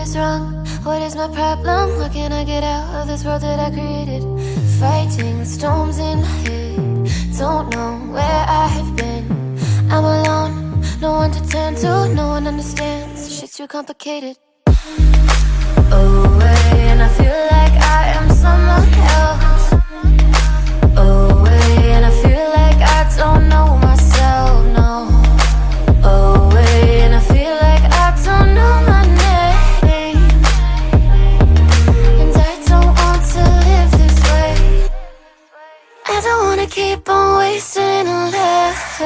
is wrong? What is my problem? How can I get out of this world that I created? Fighting the storms in my head. Don't know where I have been. I'm alone, no one to turn to, no one understands. Shit's too complicated. Oh, Away, and I feel like I am someone else. Oh, Away, and I feel like I don't know wanna keep on wasting life.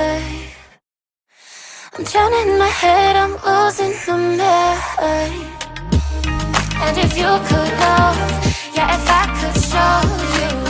I'm drowning in my head, I'm losing my mind. And if you could know, yeah, if I could show you,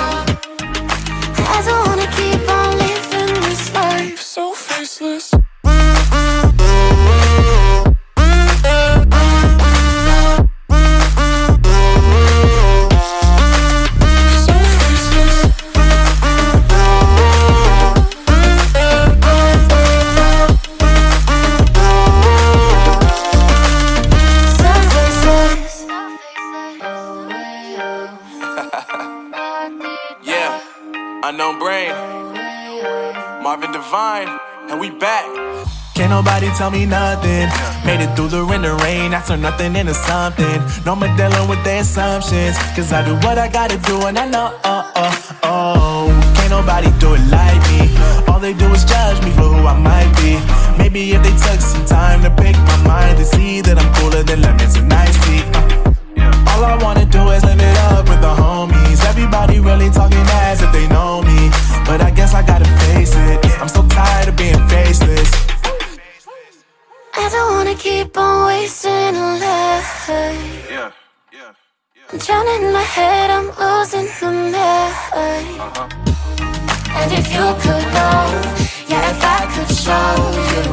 nothing. Made it through the rain and rain. I turned nothing into something. No more dealing with the assumptions. Cause I do what I gotta do and I know, oh, oh, oh. Can't nobody do it like me. All they do is judge me for who I might be. Maybe if they took some time to pick my mind to see that I'm cooler than lemons and iced tea. Uh. All I wanna do is live it up with the homies. Everybody really talking as if they know me. But I guess I gotta face it. I'm so tired of being faceless. I don't wanna keep on wasting life. Yeah, yeah, yeah. I'm drowning in my head, I'm losing the mind. Uh-huh. And if you could know, yeah, if I could show you,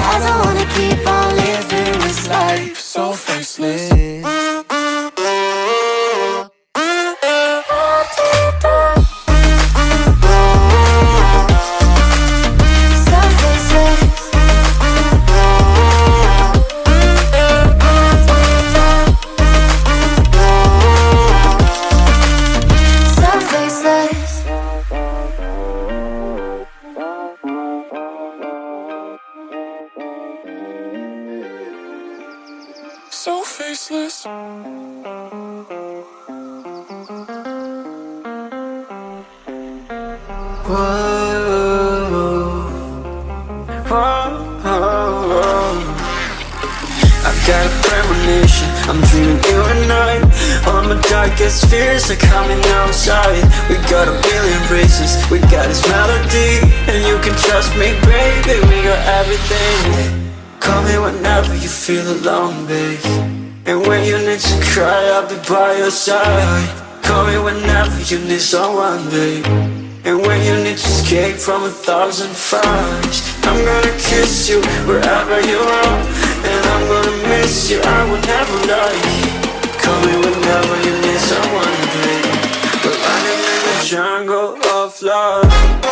I don't wanna keep on living this life so faceless. You need someone, babe and when you need to escape from a thousand fires I'm gonna kiss you wherever you are. And I'm gonna miss you, I will never lie Call me whenever you need someone, babe. We're running in the jungle of love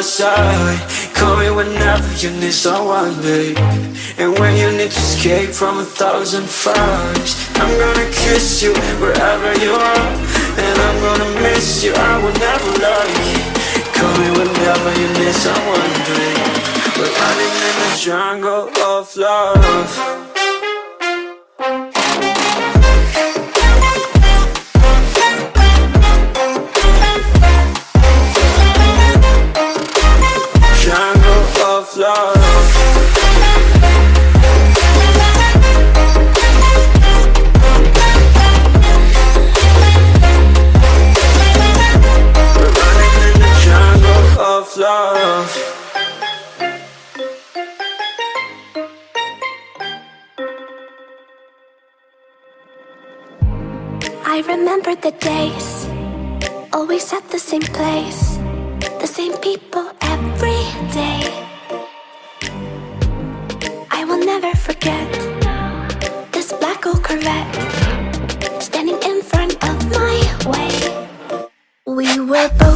your side. Call me whenever you need someone, babe. And when you need to escape from a thousand fires I'm gonna kiss you wherever you are. And I'm gonna miss you, I will never lie. Call me whenever you need someone, babe. We're running in the Jungle of love remember the days, always at the same place, the same people every day. I will never forget this black old Corvette standing in front of my way. We were both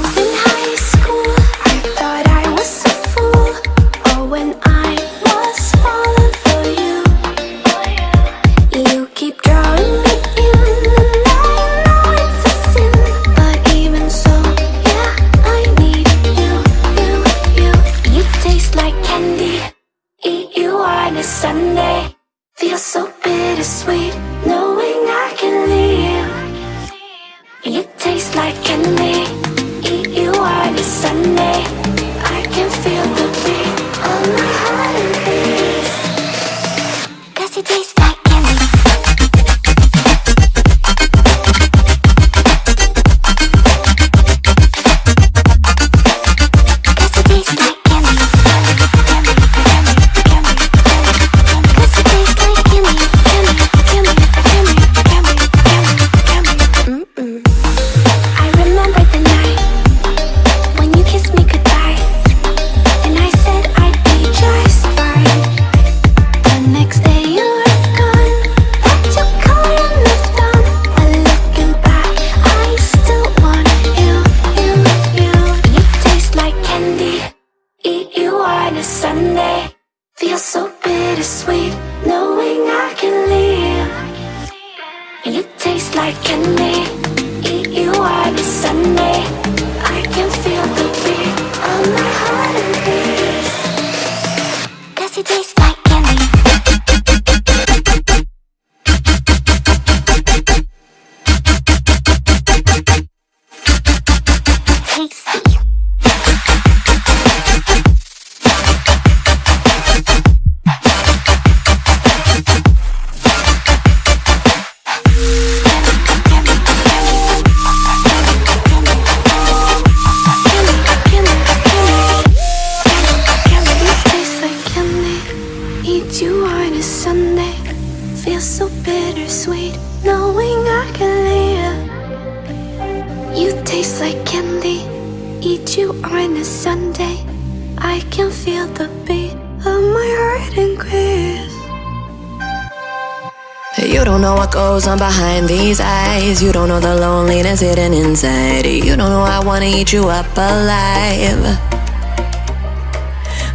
inside. You don't know I wanna eat you up alive.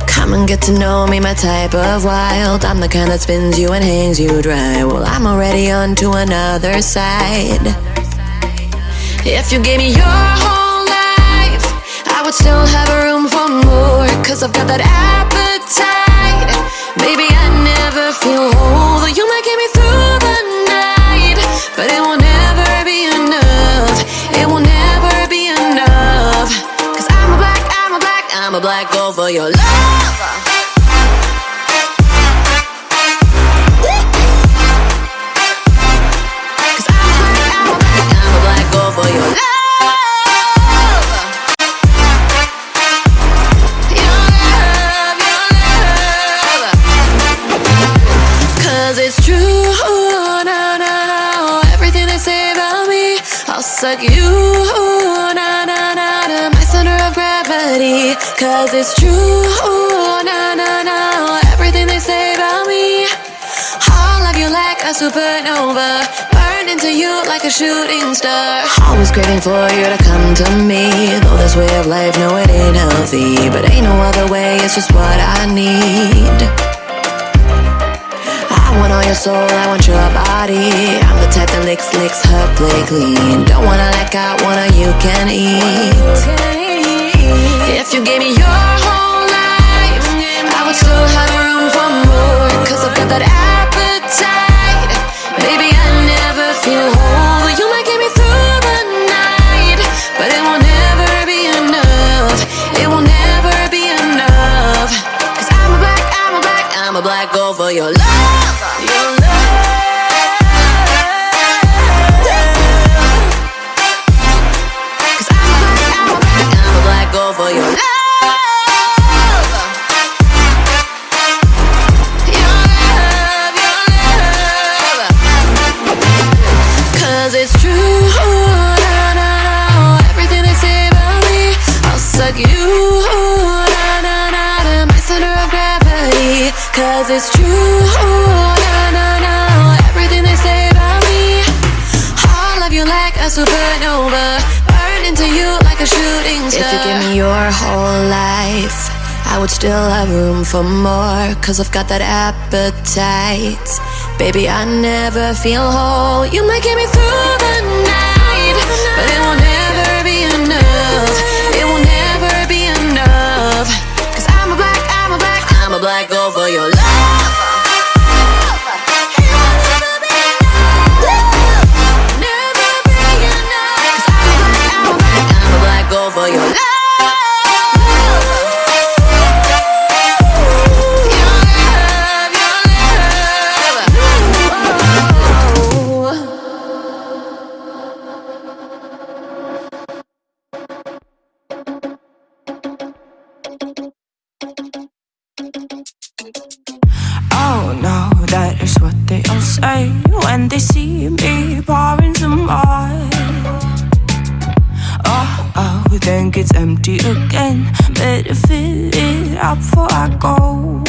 Come and get to know me, my type of wild. I'm the kind that spins you and hangs you dry. Well, I'm already on to another side. If you gave me your whole life, I would still have room for more. Cause I've got that appetite. Baby, I never feel whole. You might get me through the night, but it will they say about me, I'll suck you, gravity. Cause it's true, no, no, no. Everything they say about me, I'll love you like a supernova. Burn into you like a shooting star. Always craving for you to come to me. Though this way of life, no, it ain't healthy. But ain't no other way, it's just what I need. I want all your soul, I want your body. I'm the type that licks, licks her play clean. Don't wanna let go, wanna you can eat. If you gave me your whole life, I would still have room for more. Cause I've got that appetite. Baby, I never feel whole. You might get me through the night, but it will never be enough. It will never be enough. Cause I'm a black, I'm a black, I'm a black gold for your love. Still have room for more, cause I've got that appetite. Baby, I never feel whole. You might get me through the night, but it will never be enough. It will never be enough. Cause I'm a black, I'm a black, I'm a black girl for your love. They see me pouring some more. Oh, oh, then gets empty again. Better fill it up before I go.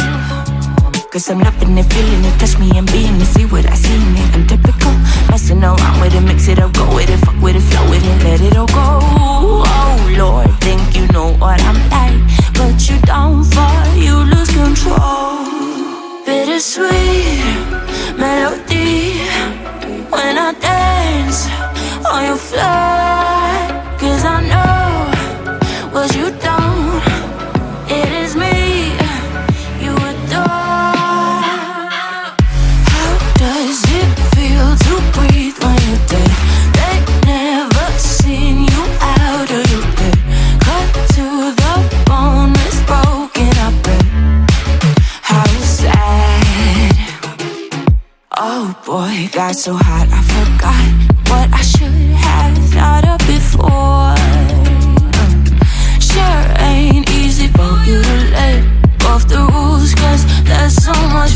Cause I'm loving it, feeling it, touch me and being it, see what I see in it. I'm typical, messing around with it, mix it up, go with it, fuck with it, flow with it, let it all go. Oh Lord, think you know what I'm like, but you don't fall, you lose control. Bittersweet melody when I dance on your floor. Got so hot I forgot what I should have thought of before. Sure ain't easy for you to let go of the rules, cause that's so much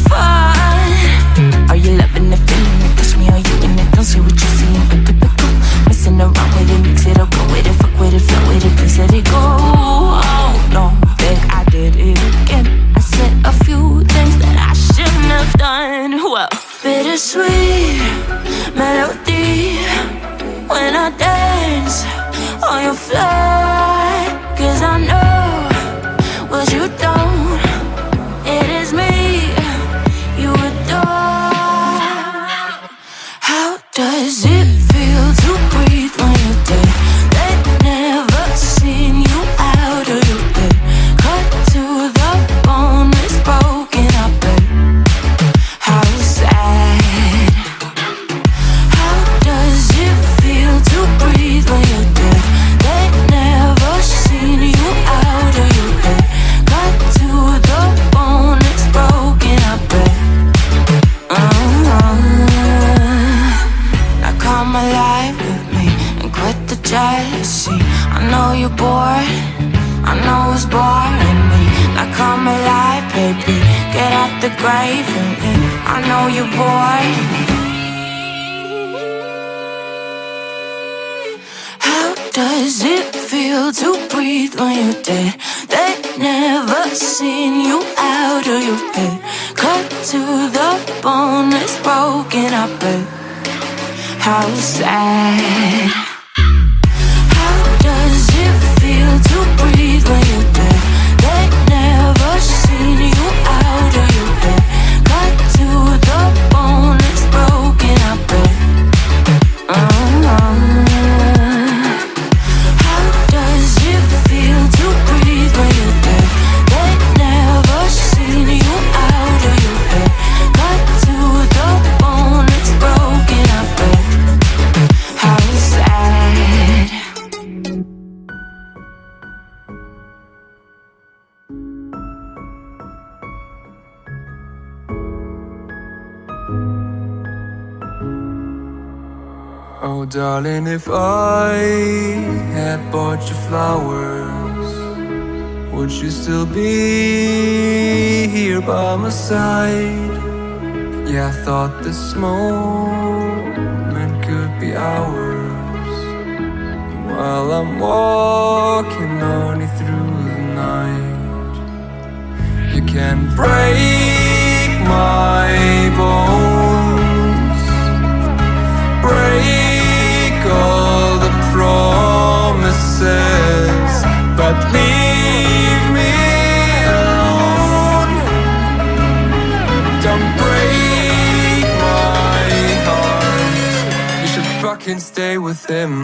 the bone, is broken up. How sad. Darling, if I had bought you flowers Would you still be here by my side? Yeah, I thought this moment could be ours While I'm walking on you through the night You can break my bones Break promises But leave me alone. Don't break my heart. You should fucking stay with him.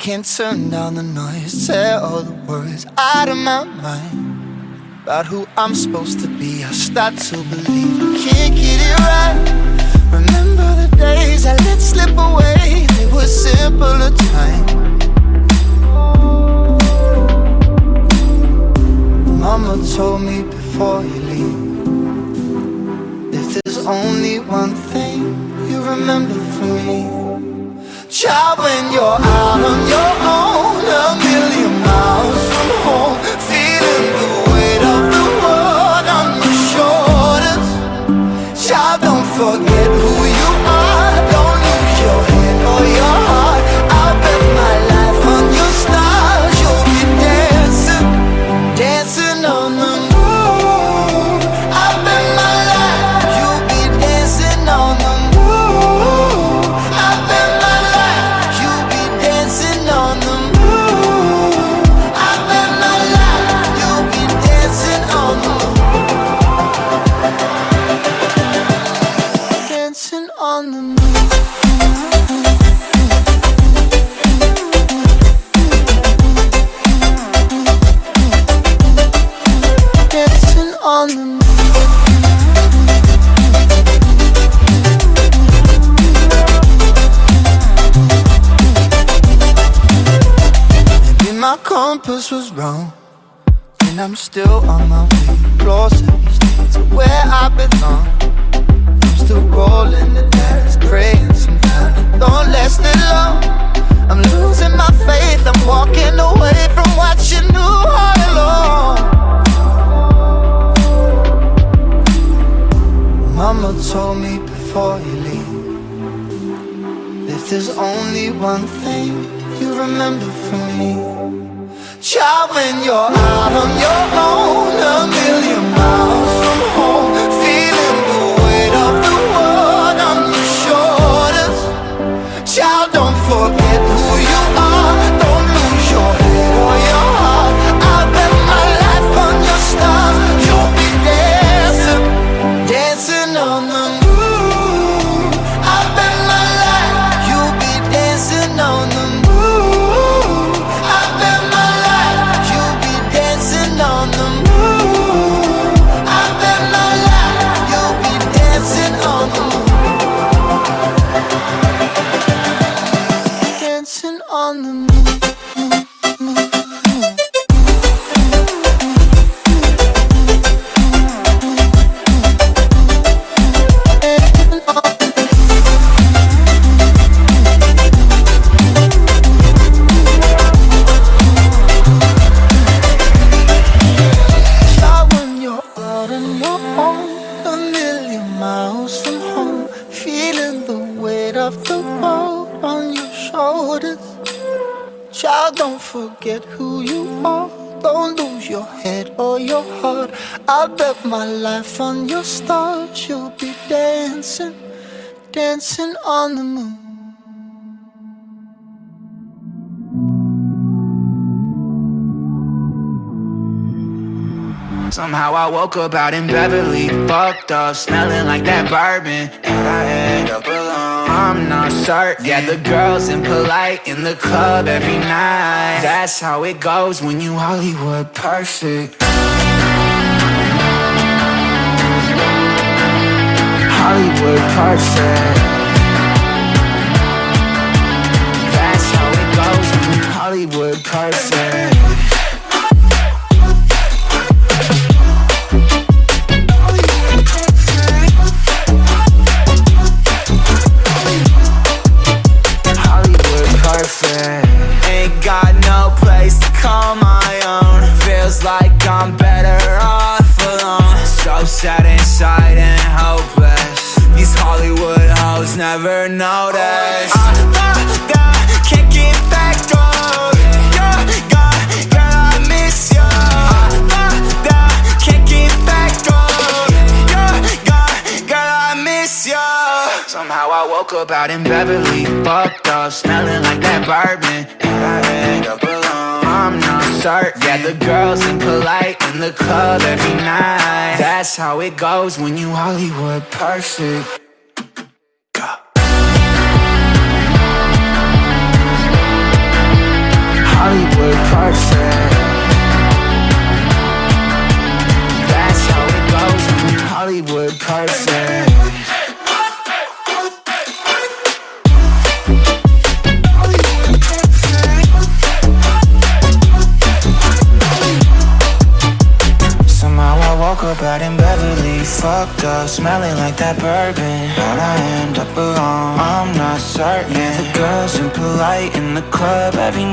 can't turn down the noise Tear all the worries out of my mind About who I'm supposed to be. I start to believe I can't get it right. Remember the days I let slip away They were simpler times. Mama told me before you leave If there's only one thing you remember from me child when you're out on your own A million miles from home Feeling the weight of the world on your shoulders. Child, don't forget woke up out in Beverly, fucked up, smelling like that bourbon, and I end up alone. I'm not certain. Yeah, the girls impolite in the club every night. That's how it goes when you Hollywood perfect. Hollywood perfect. That's how it goes when you Hollywood perfect. Like I'm better off alone. So sad inside and hopeless. These Hollywood hoes never notice. Oh, Somehow I woke up out in Beverly, fucked up, smelling like that bourbon, and I end up alone. I'm not certain. Yeah, the girls impolite in the club every night. That's how it goes when you Hollywood perfect. Hollywood perfect. That's how it goes when you Hollywood perfect. Smelling like that bourbon. How'd I end up alone? I'm not certain. The girls impolite in the club every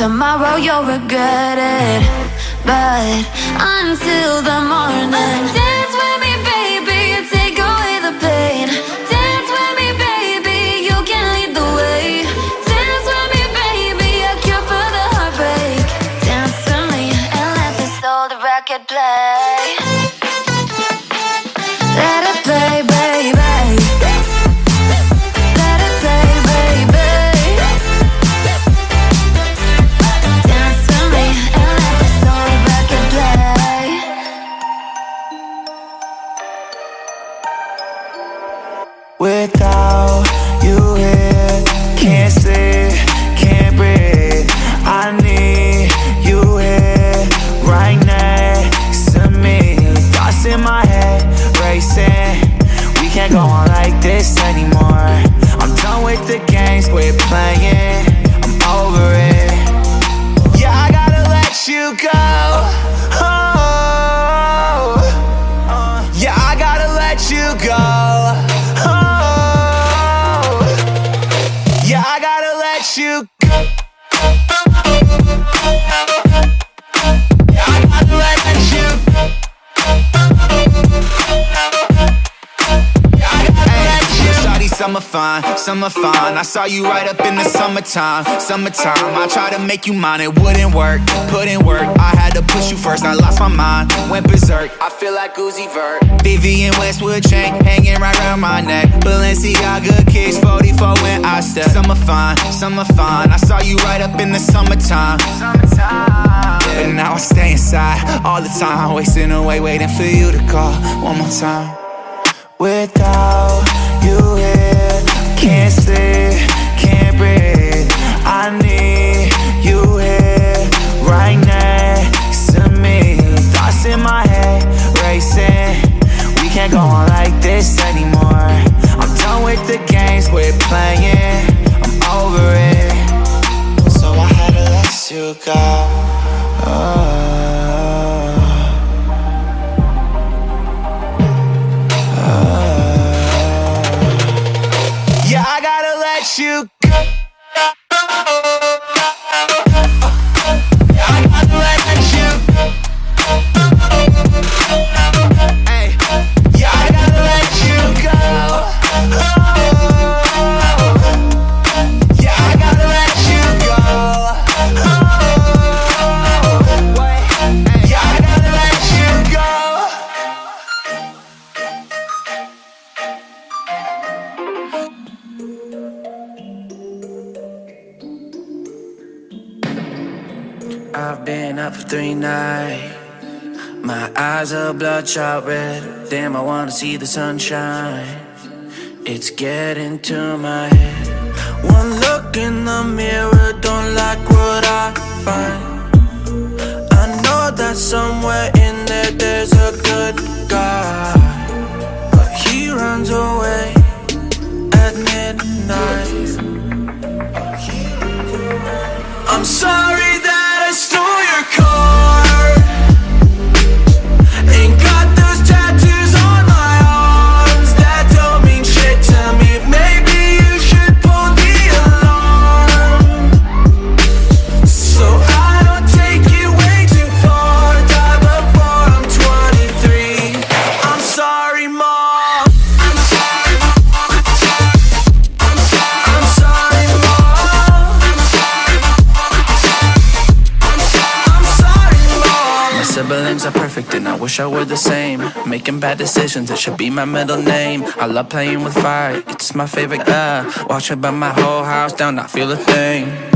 Tomorrow you'll regret it But until the morning. Summer fine I saw you right up in the summertime Summertime, I tried to make you mine, it wouldn't work Put in work, I had to push you first I lost my mind, went berserk. I feel like Uzi Vert. Vivienne Westwood chain, hanging right around my neck. Balenciaga kicks, 44 when I step. Summer fine, summer fine I saw you right up in the summertime. Summertime. Yeah. But now I stay inside all the time. Wasting away waiting for you to call one more time. Without you here can't sleep, can't breathe. I need you here, right next to me. Thoughts in my head, racing. We can't go on like this anymore. I'm done with the games we're playing. I'm over it. So I had to let you go oh. Uh, you shouldn't I've been up for three nights. My eyes are bloodshot red. Damn, I wanna see the sunshine. It's getting to my head. One look in the mirror Don't like what I find. I know that somewhere in there There's a good guy. But he runs away At midnight. I'm sorry. wish I were the same. Making bad decisions, it should be my middle name. I love playing with fire, it's my favorite, uh Watching by my whole house down, not feel a thing.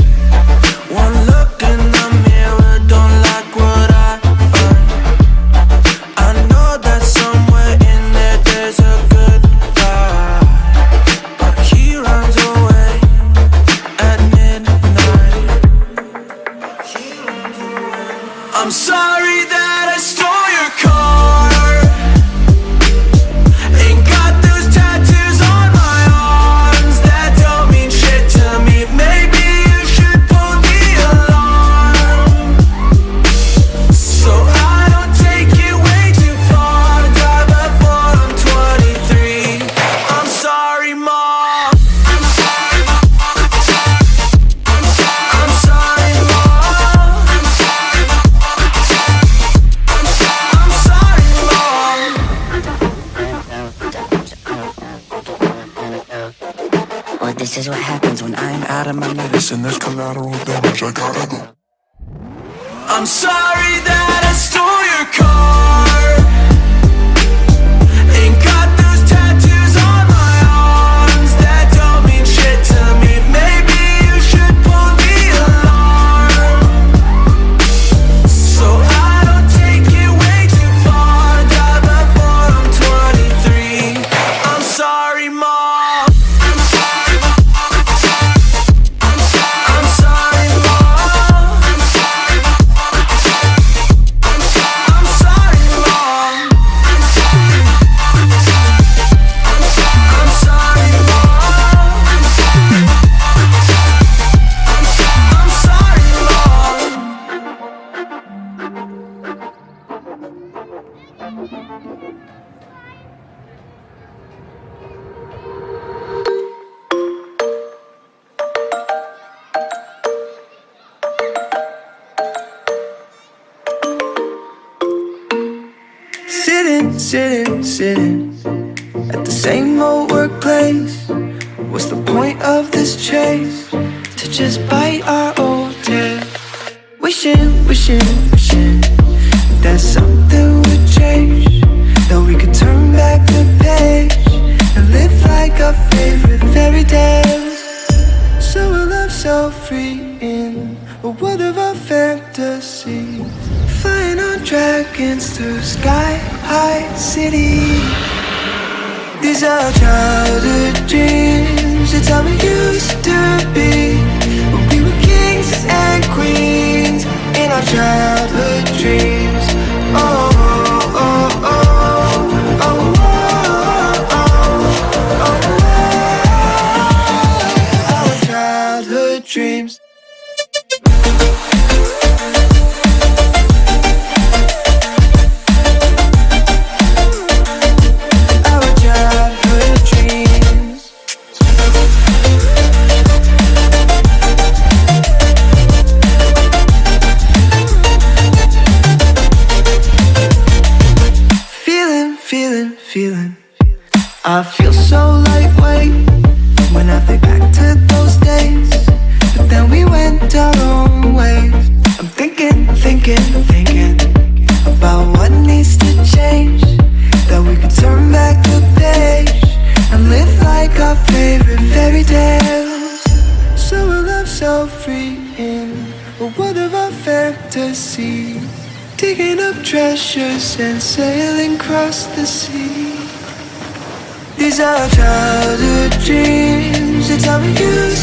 you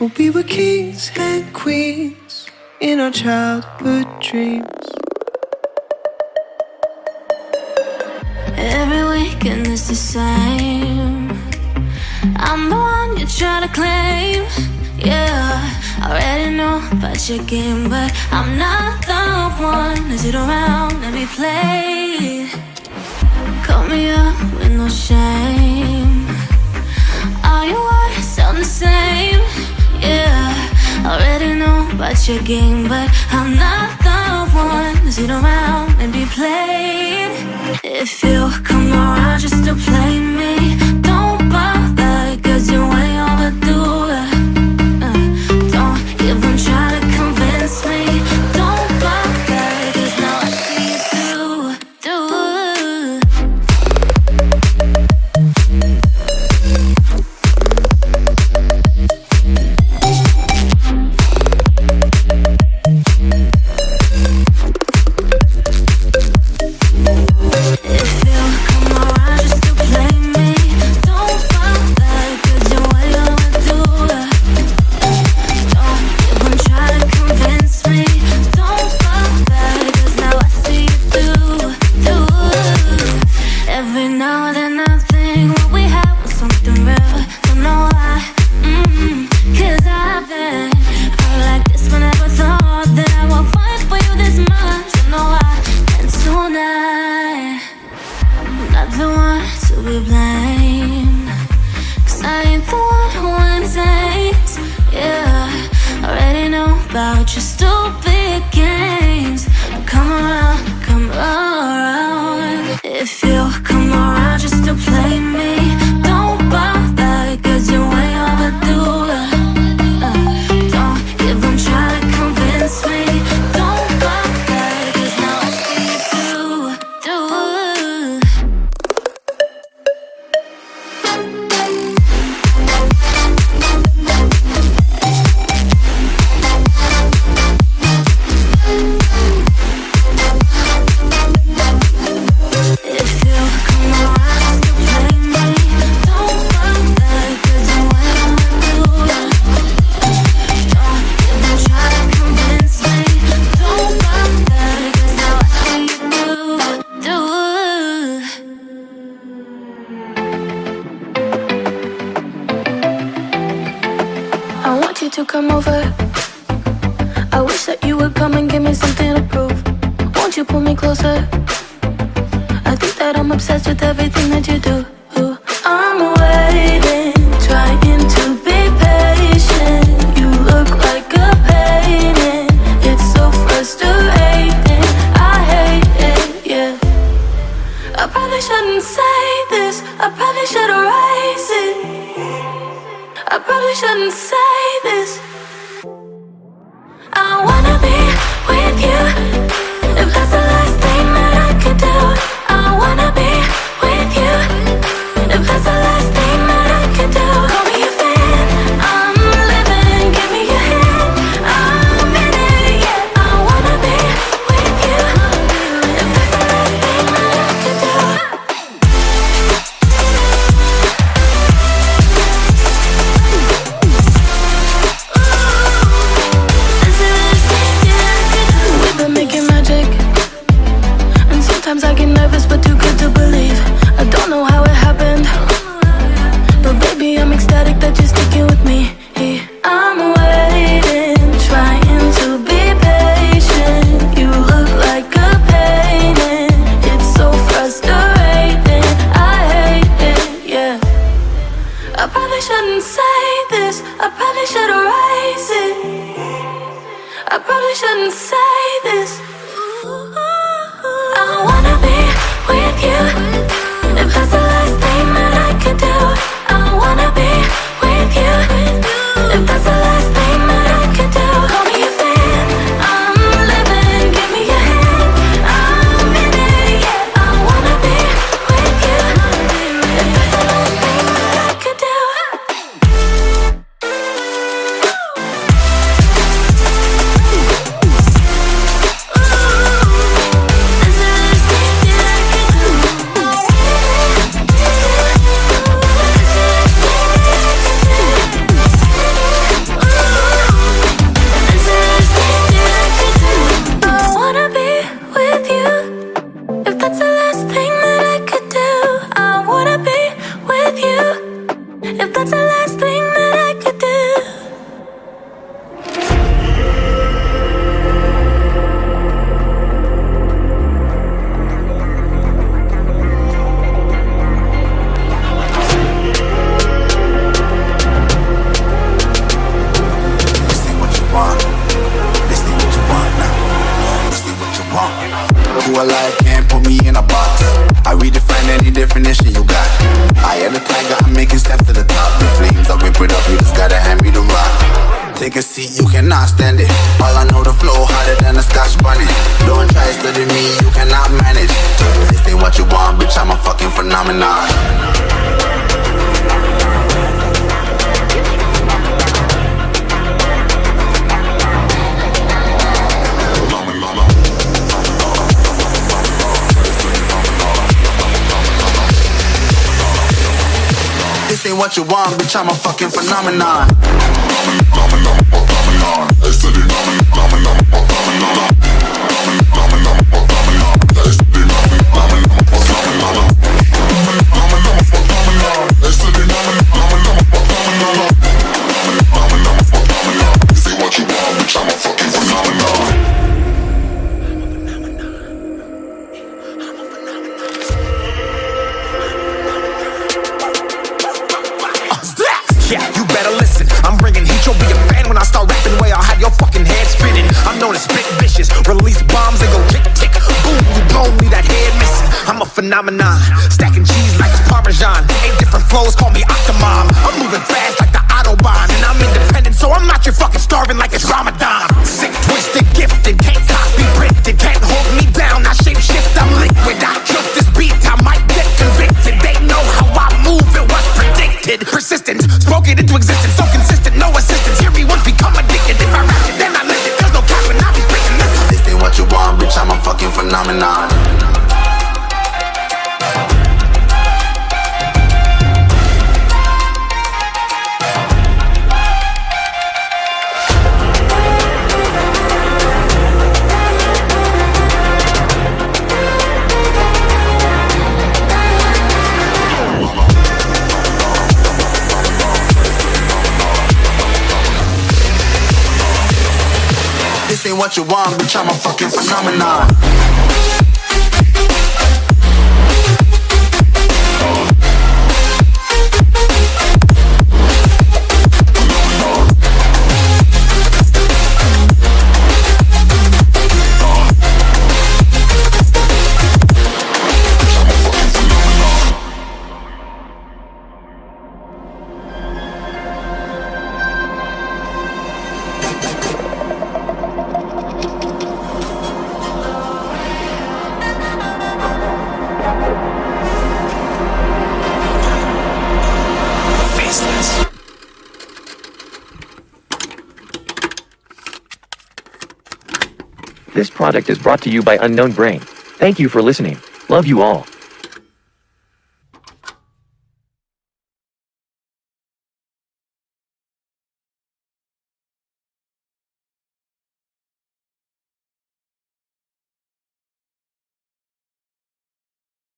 Well, we were kings and queens in our childhood dreams. Every weekend is the same. I'm the one you try to claim. Yeah, I already know about your game, but I'm not the one. Is it around? Let me play. Call me up with no shame. All your words sound the same yeah Already know about your game But I'm not the one. To sit around and be played. If you come around just to play me what you want, bitch, I'm a fucking phenomenon. This Release bombs and go tick tick. Boom, you blow me that head missing. I'm a phenomenon. Stacking cheese like it's Parmesan. Eight different flows, call me Octomom. I'm moving fast like the Autobahn. And I'm independent, so I'm not your fucking starving like it's Ramadan. Sick, twisted, gifted. Can't copy, printed. Can't hold me down. I shape shift, I'm liquid. I kill this beat. I might get convicted. They know how I move. It was predicted. Persistent, spoke it into existence. So phenomenon. This ain't what you want, bitch, I'm a fucking phenomenon. Product is brought to you by Unknown Brain. Thank you for listening. Love you all.